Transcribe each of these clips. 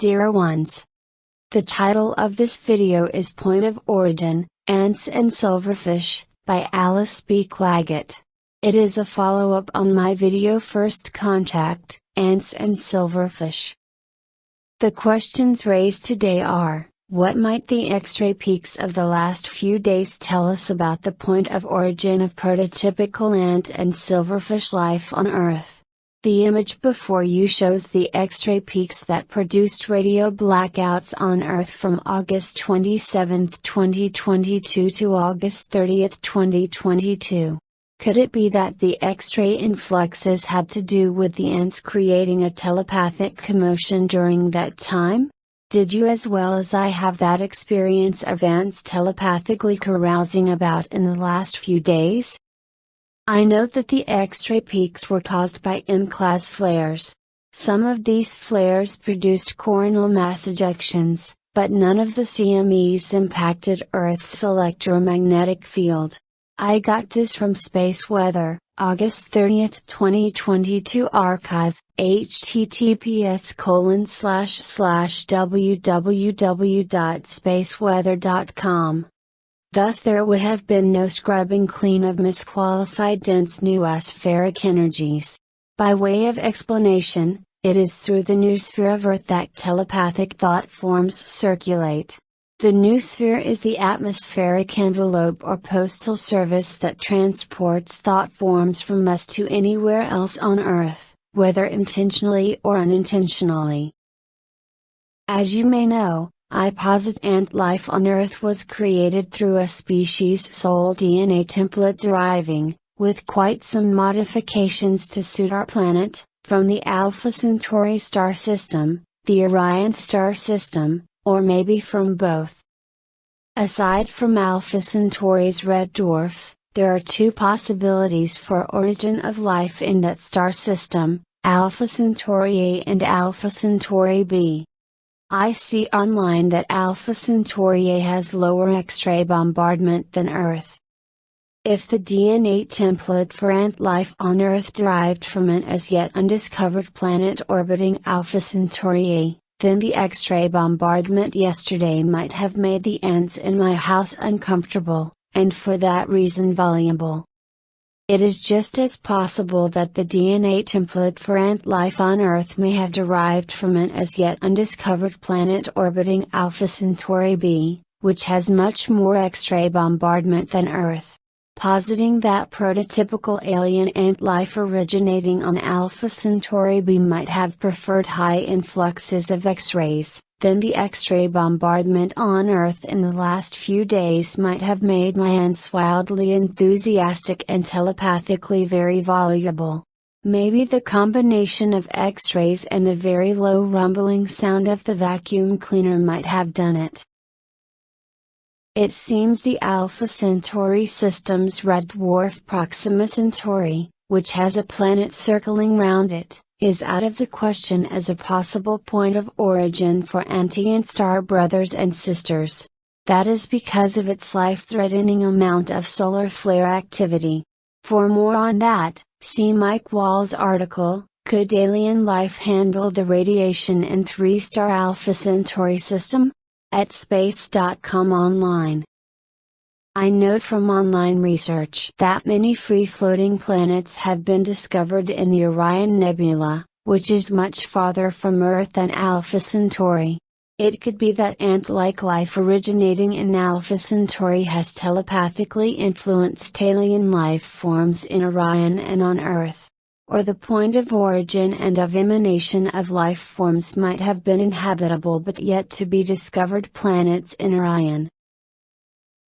Dear ones. The title of this video is Point of Origin, Ants and Silverfish, by Alice B. Clagett. It is a follow-up on my video First Contact, Ants and Silverfish. The questions raised today are, what might the X-ray peaks of the last few days tell us about the point of origin of prototypical ant and silverfish life on Earth? The image before you shows the X-ray peaks that produced radio blackouts on Earth from August 27, 2022 to August 30, 2022. Could it be that the X-ray influxes had to do with the ants creating a telepathic commotion during that time? Did you as well as I have that experience of ants telepathically carousing about in the last few days? I note that the X-ray peaks were caused by M-class flares. Some of these flares produced coronal mass ejections, but none of the CMEs impacted Earth's electromagnetic field. I got this from Space Weather, August 30, 2022 archive, https colon slash slash www.spaceweather.com. Thus there would have been no scrubbing clean of misqualified dense noospheric energies. By way of explanation, it is through the noosphere of Earth that telepathic thought forms circulate. The noosphere is the atmospheric envelope or postal service that transports thought forms from us to anywhere else on Earth, whether intentionally or unintentionally. As you may know, I posit ant life on Earth was created through a species soul DNA template deriving, with quite some modifications to suit our planet, from the Alpha Centauri star system, the Orion star system, or maybe from both. Aside from Alpha Centauri's red dwarf, there are two possibilities for origin of life in that star system, Alpha Centauri A and Alpha Centauri B. I see online that Alpha Centauri A has lower X-ray bombardment than Earth. If the DNA template for ant life on Earth derived from an as yet undiscovered planet orbiting Alpha Centauri A, then the X-ray bombardment yesterday might have made the ants in my house uncomfortable, and for that reason vulnerable. It is just as possible that the DNA template for ant life on Earth may have derived from an as yet undiscovered planet orbiting Alpha Centauri b, which has much more X-ray bombardment than Earth. Positing that prototypical alien ant life originating on Alpha Centauri b might have preferred high influxes of X-rays, then the X-ray bombardment on Earth in the last few days might have made my ants wildly enthusiastic and telepathically very voluble. Maybe the combination of X-rays and the very low rumbling sound of the vacuum cleaner might have done it. It seems the Alpha Centauri system's red dwarf Proxima Centauri, which has a planet circling round it, is out of the question as a possible point of origin for anti star brothers and sisters. That is because of its life-threatening amount of solar flare activity. For more on that, see Mike Wall's article, Could Alien Life Handle the Radiation in 3-Star Alpha Centauri System? At space.com online. I note from online research that many free-floating planets have been discovered in the Orion Nebula, which is much farther from Earth than Alpha Centauri. It could be that ant-like life originating in Alpha Centauri has telepathically influenced alien life forms in Orion and on Earth. Or the point of origin and of emanation of life forms might have been inhabitable but yet to be discovered planets in Orion.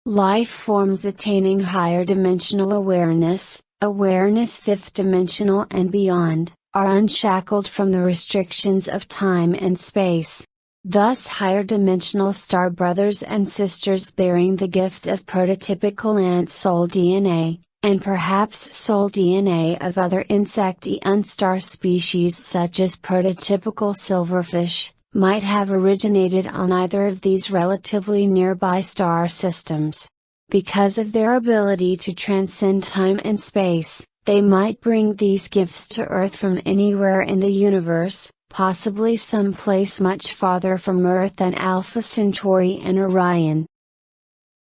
Life forms attaining higher dimensional awareness, awareness fifth dimensional and beyond, are unshackled from the restrictions of time and space. Thus higher dimensional star brothers and sisters bearing the gift of prototypical ant soul DNA, and perhaps soul DNA of other insect-eaten star species such as prototypical silverfish, might have originated on either of these relatively nearby star systems. Because of their ability to transcend time and space, They might bring these gifts to Earth from anywhere in the universe, possibly someplace much farther from Earth than Alpha Centauri and Orion.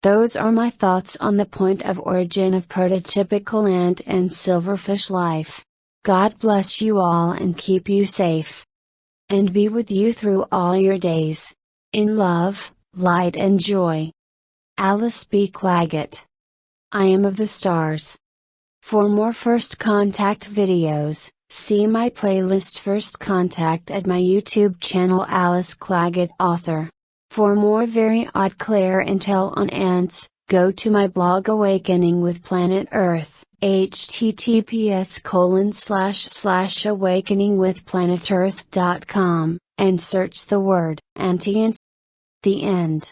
Those are my thoughts on the point of origin of prototypical ant and silverfish life. God bless you all and keep you safe. And be with you through all your days. In love, light and joy. Alice B. Clagett. I am of the stars. For more first contact videos, see my playlist First Contact at my YouTube channel Alice Clagett Author. For more very odd Claire intel on ants, go to my blog Awakening with Planet Earth, https colon slash slash awakeningwithplanetearth.com, and search the word anti The end.